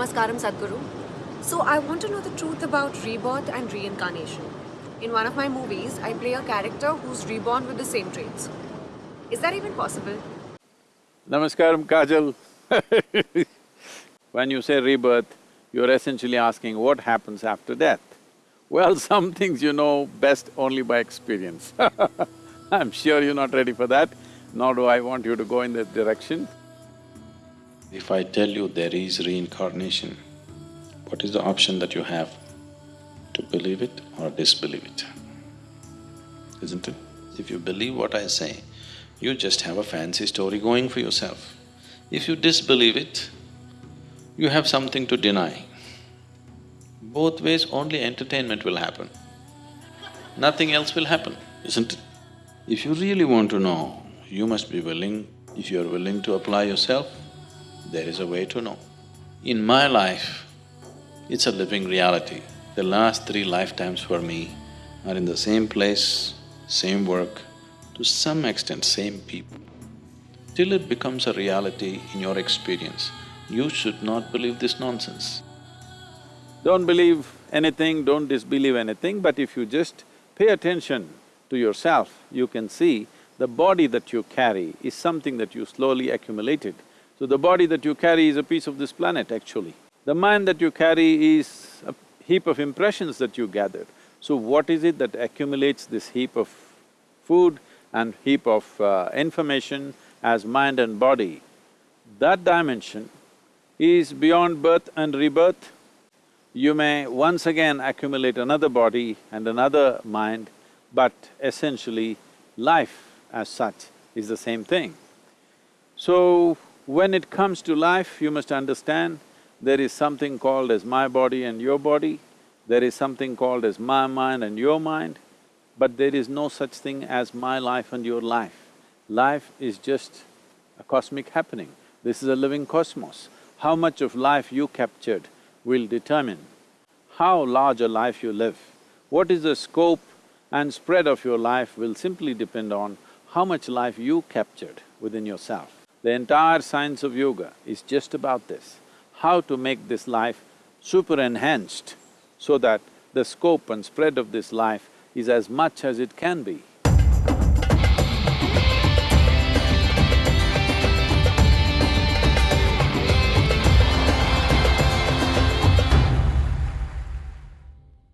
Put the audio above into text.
Namaskaram Sadhguru. So I want to know the truth about rebirth and reincarnation. In one of my movies, I play a character who's reborn with the same traits. Is that even possible? Namaskaram, Kajal. when you say rebirth, you're essentially asking what happens after death. Well, some things you know best only by experience I'm sure you're not ready for that, nor do I want you to go in that direction. If I tell you there is reincarnation, what is the option that you have? To believe it or disbelieve it, isn't it? If you believe what I say, you just have a fancy story going for yourself. If you disbelieve it, you have something to deny. Both ways only entertainment will happen. Nothing else will happen, isn't it? If you really want to know, you must be willing, if you're willing to apply yourself, there is a way to know. In my life, it's a living reality. The last three lifetimes for me are in the same place, same work, to some extent same people. Till it becomes a reality in your experience, you should not believe this nonsense. Don't believe anything, don't disbelieve anything, but if you just pay attention to yourself, you can see the body that you carry is something that you slowly accumulated. So the body that you carry is a piece of this planet actually. The mind that you carry is a heap of impressions that you gathered. So what is it that accumulates this heap of food and heap of uh, information as mind and body? That dimension is beyond birth and rebirth, you may once again accumulate another body and another mind, but essentially life as such is the same thing. So, when it comes to life, you must understand there is something called as my body and your body, there is something called as my mind and your mind, but there is no such thing as my life and your life. Life is just a cosmic happening. This is a living cosmos. How much of life you captured will determine how large a life you live. What is the scope and spread of your life will simply depend on how much life you captured within yourself. The entire science of yoga is just about this, how to make this life super enhanced so that the scope and spread of this life is as much as it can be.